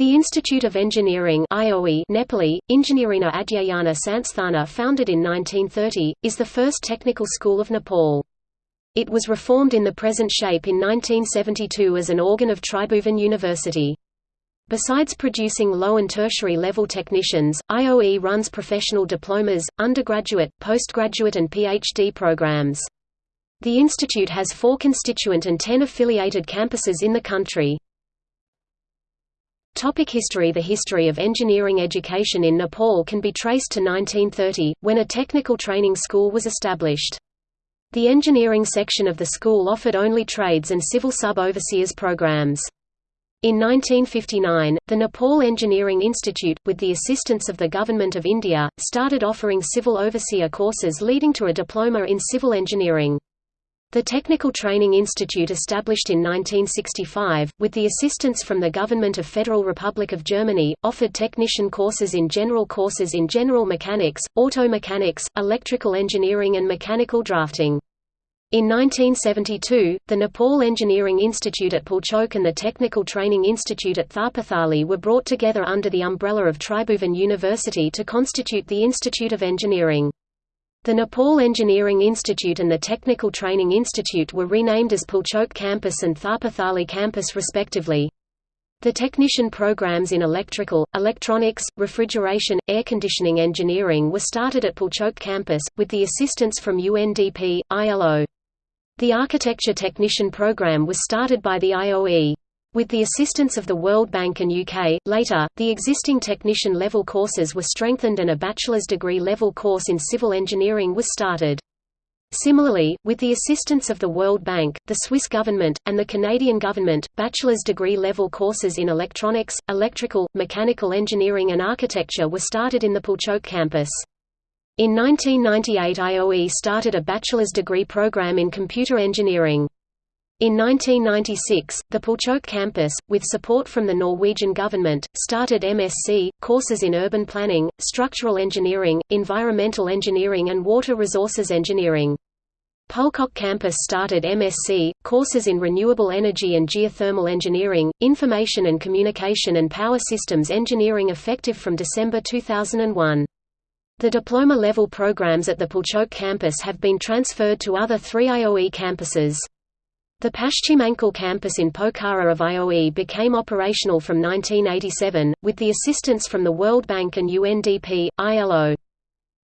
The Institute of Engineering IOE Nepali, Injinirina Adyayana Sansthana founded in 1930, is the first technical school of Nepal. It was reformed in the present shape in 1972 as an organ of Tribhuvan University. Besides producing low and tertiary level technicians, IOE runs professional diplomas, undergraduate, postgraduate and PhD programs. The institute has four constituent and ten affiliated campuses in the country. Topic history The history of engineering education in Nepal can be traced to 1930, when a technical training school was established. The engineering section of the school offered only trades and civil sub-overseers programs. In 1959, the Nepal Engineering Institute, with the assistance of the Government of India, started offering civil overseer courses leading to a diploma in civil engineering. The Technical Training Institute established in 1965, with the assistance from the Government of Federal Republic of Germany, offered technician courses in general courses in general mechanics, auto mechanics, electrical engineering and mechanical drafting. In 1972, the Nepal Engineering Institute at Pulchok and the Technical Training Institute at Thapathali were brought together under the umbrella of Tribhuvan University to constitute the Institute of Engineering. The Nepal Engineering Institute and the Technical Training Institute were renamed as Pulchok Campus and Thapathali Campus respectively. The technician programs in electrical, electronics, refrigeration, air conditioning engineering were started at Pulchok Campus, with the assistance from UNDP, ILO. The architecture technician program was started by the IOE. With the assistance of the World Bank and UK, later, the existing technician level courses were strengthened and a bachelor's degree level course in civil engineering was started. Similarly, with the assistance of the World Bank, the Swiss government, and the Canadian government, bachelor's degree level courses in electronics, electrical, mechanical engineering and architecture were started in the Pulchok campus. In 1998 IOE started a bachelor's degree program in computer engineering. In 1996, the Pulchok campus, with support from the Norwegian government, started MSc, courses in urban planning, structural engineering, environmental engineering and water resources engineering. Pulchok campus started MSc, courses in renewable energy and geothermal engineering, information and communication and power systems engineering effective from December 2001. The diploma-level programs at the Pulchok campus have been transferred to other three IOE campuses. The Paschimanchal campus in Pokhara of IOE became operational from 1987, with the assistance from the World Bank and UNDP, ILO.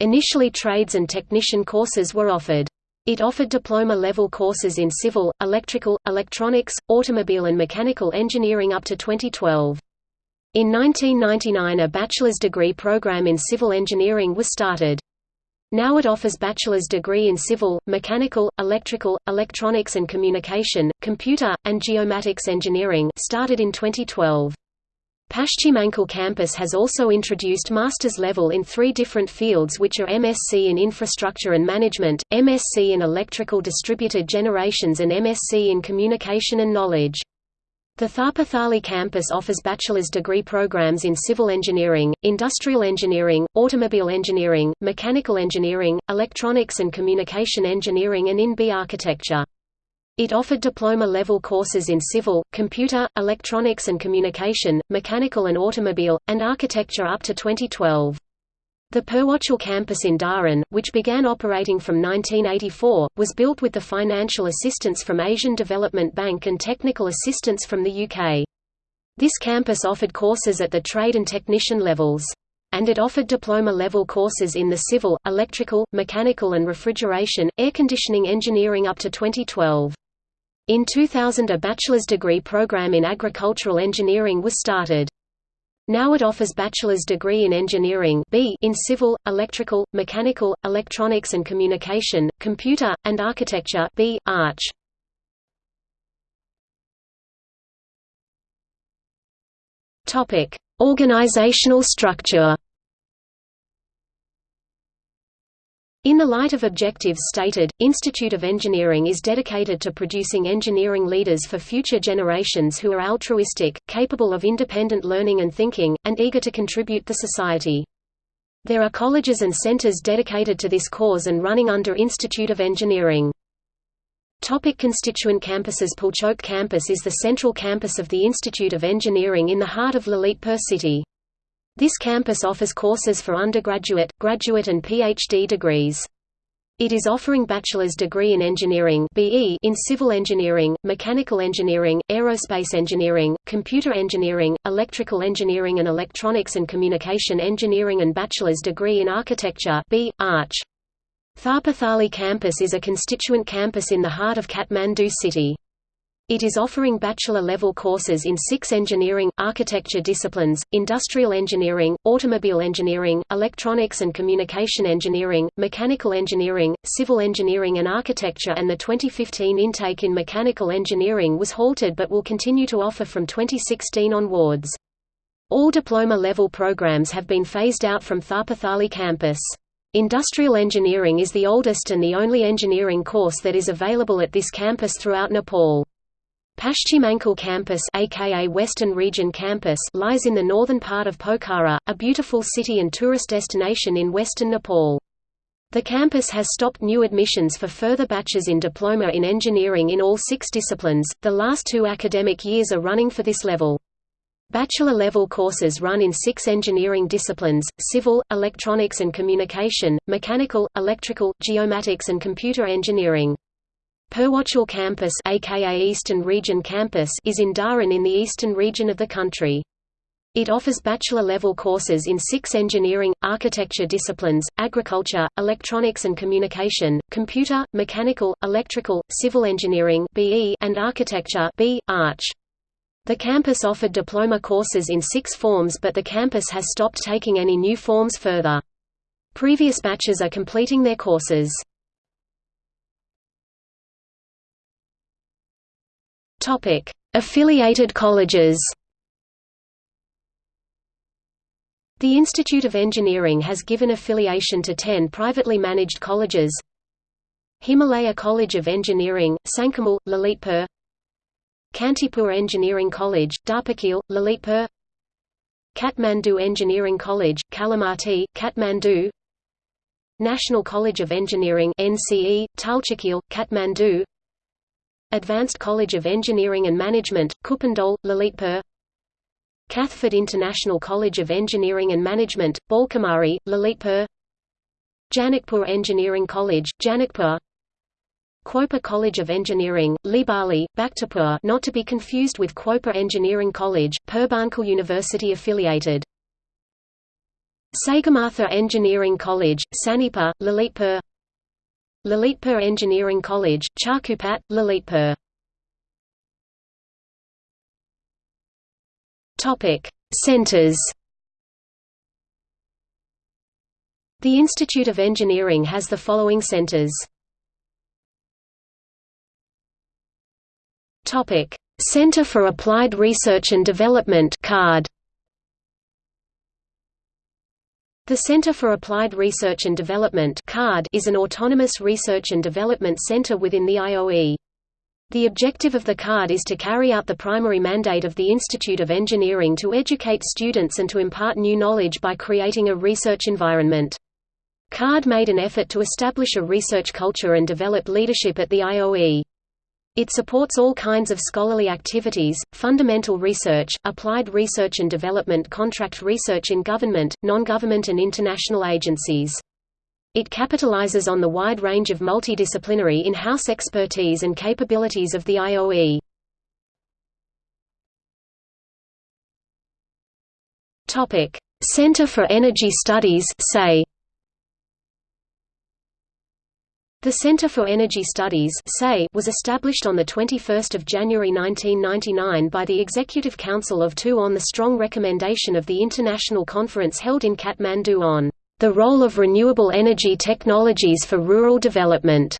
Initially trades and technician courses were offered. It offered diploma-level courses in civil, electrical, electronics, automobile and mechanical engineering up to 2012. In 1999 a bachelor's degree program in civil engineering was started. Now it offers bachelor's degree in civil, mechanical, electrical, electronics and communication, computer, and geomatics engineering started in 2012. Paschimanchal campus has also introduced master's level in three different fields which are MSc in Infrastructure and Management, MSc in Electrical Distributed Generations and MSc in Communication and Knowledge. The Thapathali campus offers bachelor's degree programs in civil engineering, industrial engineering, automobile engineering, mechanical engineering, electronics and communication engineering and in B architecture. It offered diploma-level courses in civil, computer, electronics and communication, mechanical and automobile, and architecture up to 2012. The Purwanchal campus in Dharan, which began operating from 1984, was built with the financial assistance from Asian Development Bank and technical assistance from the UK. This campus offered courses at the trade and technician levels. And it offered diploma-level courses in the civil, electrical, mechanical and refrigeration, air conditioning engineering up to 2012. In 2000 a bachelor's degree program in agricultural engineering was started. Now it offers bachelor's degree in engineering B in civil, electrical, mechanical, electronics and communication, computer, and architecture B, Arch. Topic: Organizational structure In the light of objectives stated, Institute of Engineering is dedicated to producing engineering leaders for future generations who are altruistic, capable of independent learning and thinking, and eager to contribute to society. There are colleges and centers dedicated to this cause and running under Institute of Engineering. Topic constituent campuses Pulchok campus is the central campus of the Institute of Engineering in the heart of Lalitpur city. This campus offers courses for undergraduate, graduate and PhD degrees. It is offering bachelor's degree in engineering (BE) in civil engineering, mechanical engineering, aerospace engineering, computer engineering, electrical engineering and electronics and communication engineering and bachelor's degree in architecture. Thapathali campus is a constituent campus in the heart of Kathmandu city. It is offering bachelor-level courses in six engineering, architecture disciplines, industrial engineering, automobile engineering, electronics and communication engineering, mechanical engineering, civil engineering and architecture and the 2015 intake in mechanical engineering was halted but will continue to offer from 2016 onwards. All diploma-level programs have been phased out from Thapathali campus. Industrial engineering is the oldest and the only engineering course that is available at this campus throughout Nepal. Paschimanchal campus aka Western Region campus lies in the northern part of Pokhara, a beautiful city and tourist destination in western Nepal. The campus has stopped new admissions for further batches in diploma in engineering in all six disciplines, the last two academic years are running for this level. Bachelor-level courses run in six engineering disciplines, civil, electronics and communication, mechanical, electrical, geomatics and computer engineering. Purwanchal campus aka Eastern Region campus is in Dharan in the eastern region of the country. It offers bachelor-level courses in six engineering, architecture disciplines, agriculture, electronics and communication, computer, mechanical, electrical, civil engineering and architecture. The campus offered diploma courses in six forms but the campus has stopped taking any new forms further. Previous batches are completing their courses. Topic: Affiliated colleges. The Institute of Engineering has given affiliation to 10 privately managed colleges. Himalaya College of Engineering, Sankamal, Lalitpur Kantipur Engineering College, Dhapakhel, Lalitpur Kathmandu Engineering College, Kalimati, Kathmandu National College of Engineering NCE, Talchakil, Kathmandu Advanced College of Engineering and Management, Kupondole, Lalitpur. Kathford International College of Engineering and Management, Balkumari, Lalitpur. Janakpur Engineering College, Janakpur. Khwopa College of Engineering, Libali, Bhaktapur not to be confused with Khwopa Engineering College, Purbanchal University affiliated. Sagarmatha Engineering College, Sanepa, Lalitpur Lalitpur Engineering College, Chakupat, Lalitpur. Topic: Centers. The Institute of Engineering has the following centers. Topic: Center for Applied Research and Development (CARD). The Center for Applied Research and Development is an autonomous research and development center within the IOE. The objective of the CARD is to carry out the primary mandate of the Institute of Engineering to educate students and to impart new knowledge by creating a research environment. CARD made an effort to establish a research culture and develop leadership at the IOE. It supports all kinds of scholarly activities, fundamental research, applied research and development contract research in government, non-government and international agencies. It capitalizes on the wide range of multidisciplinary in-house expertise and capabilities of the IOE. Center for Energy Studies say The Center for Energy Studies was established on 21 January 1999 by the Executive Council of TU on the strong recommendation of the international conference held in Kathmandu on the role of renewable energy technologies for rural development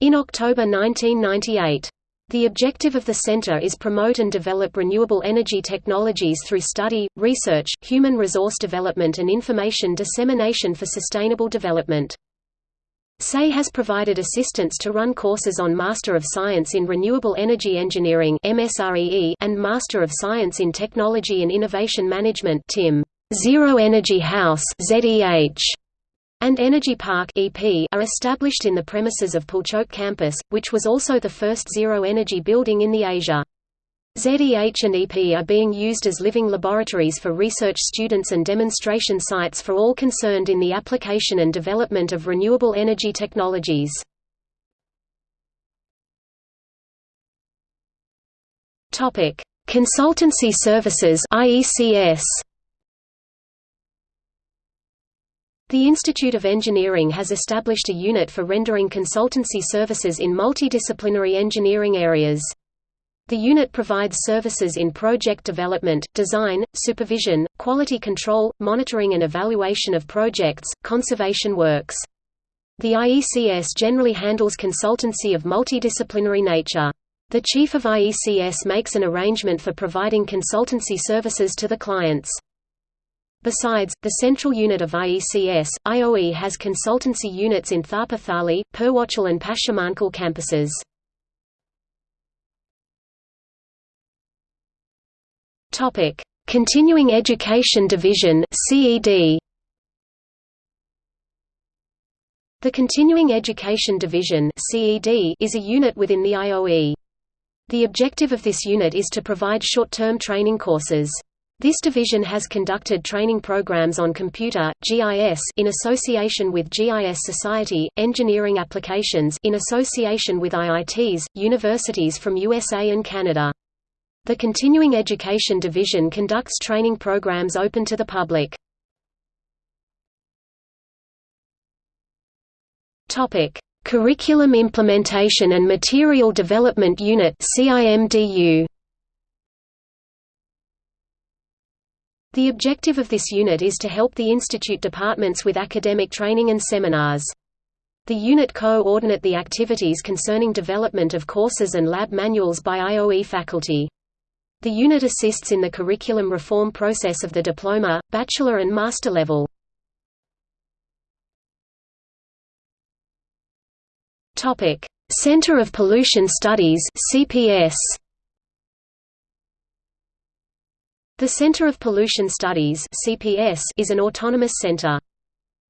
in October 1998. The objective of the center is promote and develop renewable energy technologies through study, research, human resource development and information dissemination for sustainable development. CES has provided assistance to run courses on Master of Science in Renewable Energy Engineering and Master of Science in Technology and Innovation Management TIM. Zero Energy House and Energy Park are established in the premises of Pulchok campus, which was also the first zero-energy building in the Asia. ZEH and EP are being used as living laboratories for research students and demonstration sites for all concerned in the application and development of renewable energy technologies. Topic: Consultancy Services (IECS). The Institute of Engineering has established a unit for rendering consultancy services in multidisciplinary engineering areas. The unit provides services in project development, design, supervision, quality control, monitoring and evaluation of projects, conservation works. The IECS generally handles consultancy of multidisciplinary nature. The chief of IECS makes an arrangement for providing consultancy services to the clients. Besides, the central unit of IECS, IOE has consultancy units in Tharpa Thali, Purwanchal and Paschimanchal campuses. Topic: Continuing Education Division (CED). The Continuing Education Division (CED) is a unit within the IOE. The objective of this unit is to provide short-term training courses. This division has conducted training programs on computer, GIS in association with GIS Society, engineering applications in association with IITs, universities from USA and Canada. The Continuing Education Division conducts training programs open to the public. Topic: Curriculum Implementation and Material Development Unit (CIMDU). The objective of this unit is to help the institute departments with academic training and seminars. The unit co-ordinate the activities concerning development of courses and lab manuals by IOE faculty. The unit assists in the curriculum reform process of the diploma, bachelor and master level. Center of Pollution Studies CPS The Center of Pollution Studies (CPS) is an autonomous center.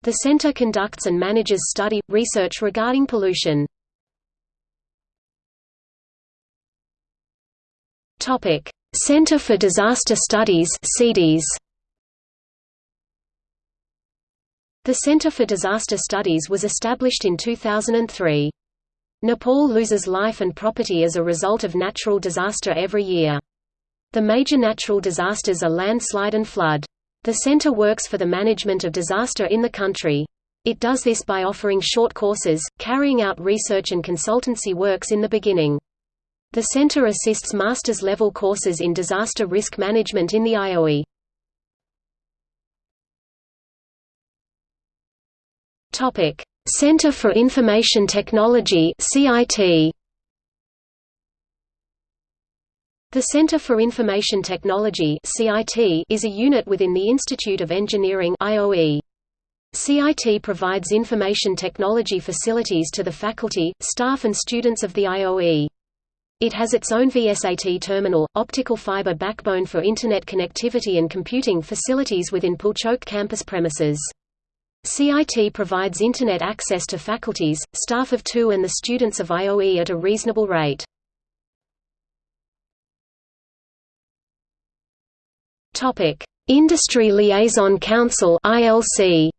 The center conducts and manages study research regarding pollution. Topic: Center for Disaster Studies (CDS). The Center for Disaster Studies was established in 2003. Nepal loses life and property as a result of natural disaster every year. The major natural disasters are landslide and flood. The center works for the management of disaster in the country. It does this by offering short courses, carrying out research and consultancy works in the beginning. The center assists master's level courses in disaster risk management in the IOE. Topic: Center for Information Technology (CIT). The Center for Information Technology (CIT) is a unit within the Institute of Engineering (IOE). CIT provides information technology facilities to the faculty, staff and students of the IOE. It has its own VSAT terminal, optical fiber backbone for Internet connectivity and computing facilities within Pulchok campus premises. CIT provides Internet access to faculties, staff of two and the students of IOE at a reasonable rate. Industry Liaison Council (ILC).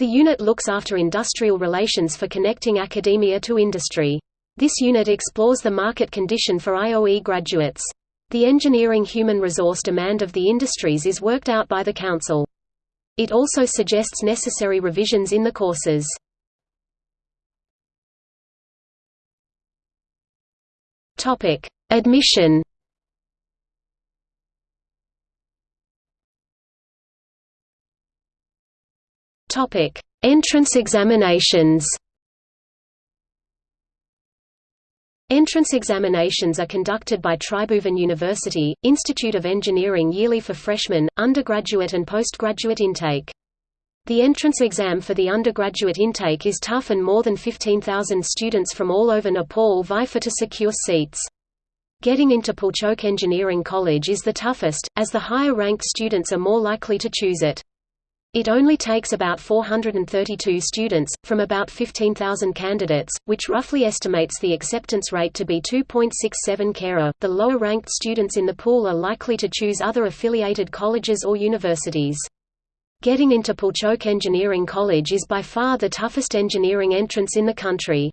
The unit looks after industrial relations for connecting academia to industry. This unit explores the market condition for IOE graduates. The engineering human resource demand of the industries is worked out by the council. It also suggests necessary revisions in the courses. Admission Topic: Entrance examinations. Entrance examinations are conducted by Tribhuvan University, Institute of Engineering yearly for freshmen, undergraduate and postgraduate intake. The entrance exam for the undergraduate intake is tough and more than 15,000 students from all over Nepal vie for to secure seats. Getting into Pulchok Engineering College is the toughest, as the higher-ranked students are more likely to choose it. It only takes about 432 students, from about 15,000 candidates, which roughly estimates the acceptance rate to be 2.67 kara. The lower ranked students in the pool are likely to choose other affiliated colleges or universities. Getting into Pulchok Engineering College is by far the toughest engineering entrance in the country.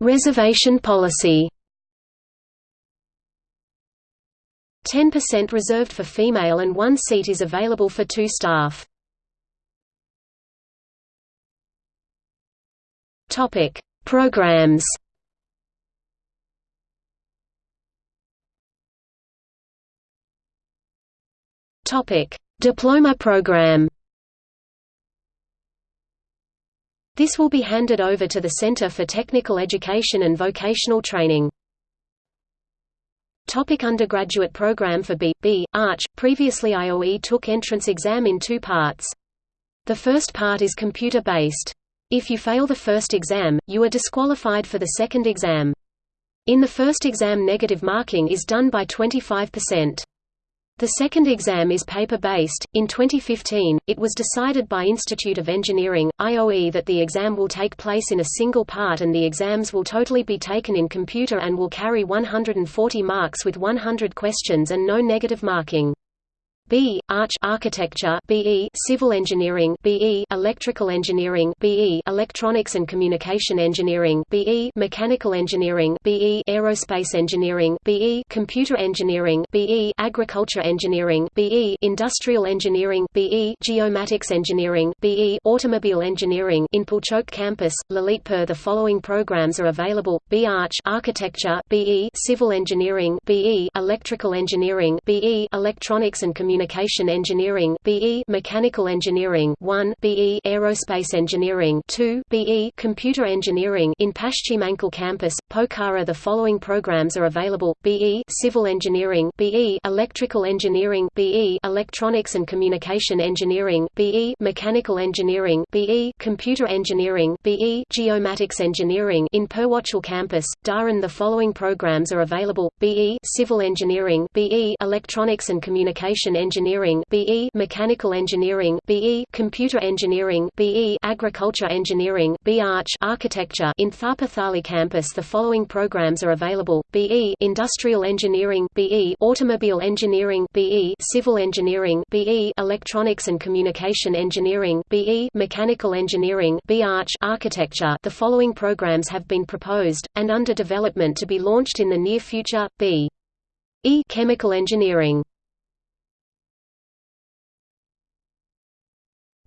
Reservation policy 10% reserved for female and one seat is available for two staff. Topic: Programs. Topic: Diploma program. This will be handed over to the Center for Technical Education and Vocational Training. Topic undergraduate program for B. B. Arch. Previously IOE took entrance exam in two parts. The first part is computer-based. If you fail the first exam, you are disqualified for the second exam. In the first exam negative marking is done by 25%. The second exam is paper-based. In 2015, it was decided by Institute of Engineering, IOE that the exam will take place in a single part and the exams will totally be taken in computer and will carry 140 marks with 100 questions and no negative marking. B. Arch Architecture BE Civil Engineering BE Electrical Engineering BE Electronics and Communication Engineering BE Mechanical Engineering BE Aerospace Engineering BE Computer Engineering BE Agriculture Engineering BE Industrial Engineering BE Geomatics Engineering BE Automobile Engineering in Pulchok campus Lalitpur the following programs are available B Arch Architecture BE Civil Engineering BE Electrical Engineering BE Electronics and Communication Communication Engineering BE Mechanical Engineering 1 BE Aerospace Engineering 2 BE Computer Engineering in Paschimanchal campus Pokhara the following programs are available BE Civil Engineering BE Electrical Engineering BE Electronics and Communication Engineering BE Mechanical Engineering BE Computer Engineering BE Geomatics Engineering in Purwanchal campus Dharan the following programs are available BE Civil Engineering BE Electronics and Communication Engineering BE Mechanical Engineering BE Computer Engineering BE Agriculture Engineering B Arch Architecture in Thapathali campus the following programs are available BE Industrial Engineering BE Automobile Engineering BE Civil Engineering BE Electronics and Communication Engineering BE Mechanical Engineering B Arch Architecture the following programs have been proposed and under development to be launched in the near future B E Chemical Engineering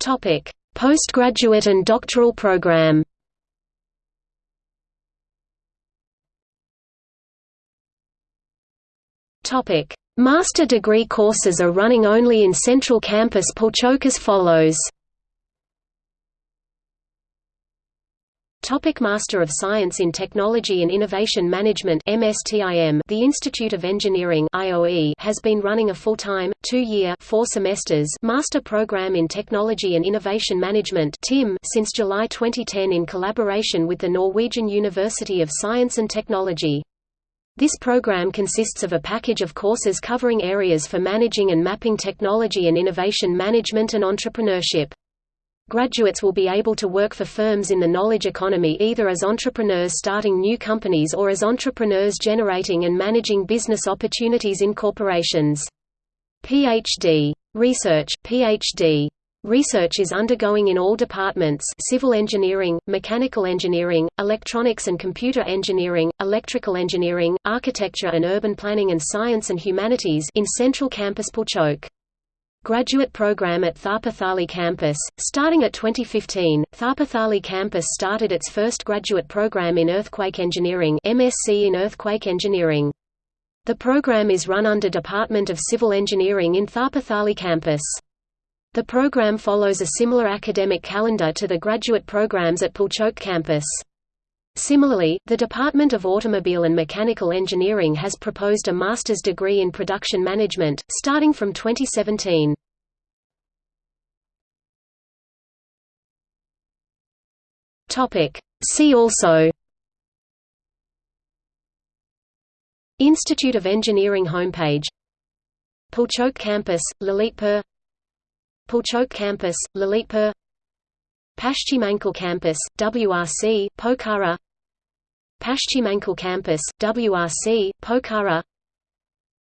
Topic: Postgraduate and doctoral program. Topic: Master degree courses are running only in Central Campus Pulchok as follows. Topic Master of Science in Technology and Innovation Management MSTIM The Institute of Engineering IOE has been running a full-time, two-year four semesters master program in Technology and Innovation Management TIM since July 2010 in collaboration with the Norwegian University of Science and Technology. This program consists of a package of courses covering areas for managing and mapping technology and innovation management and entrepreneurship. Graduates will be able to work for firms in the knowledge economy either as entrepreneurs starting new companies or as entrepreneurs generating and managing business opportunities in corporations. PhD. Research PhD. Research is undergoing in all departments civil engineering, mechanical engineering, electronics and computer engineering, electrical engineering, architecture and urban planning and science and humanities in Central Campus Pulchok graduate program at Thapathali campus. Starting at 2015, Thapathali campus started its first graduate program in earthquake engineering MSc in earthquake engineering. The program is run under Department of Civil Engineering in Thapathali campus. The program follows a similar academic calendar to the graduate programs at Pulchok campus. Similarly, the Department of Automobile and Mechanical Engineering has proposed a master's degree in production management, starting from 2017. See also Institute of Engineering homepage Pulchok Campus, Lalitpur Pulchok Campus, Lalitpur Paschimanchal Campus, WRC, Pokhara Paschimanchal Campus, WRC, Pokhara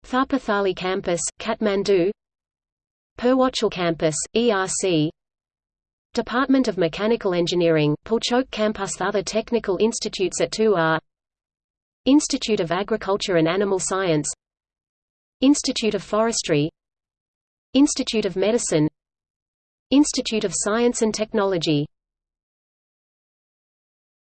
Thapathali Campus, Kathmandu Purwanchal Campus, ERC Department of Mechanical Engineering, Pulchok Campus. Other technical institutes at 2 are Institute of Agriculture and Animal Science Institute of Forestry Institute of Medicine Institute of Science and Technology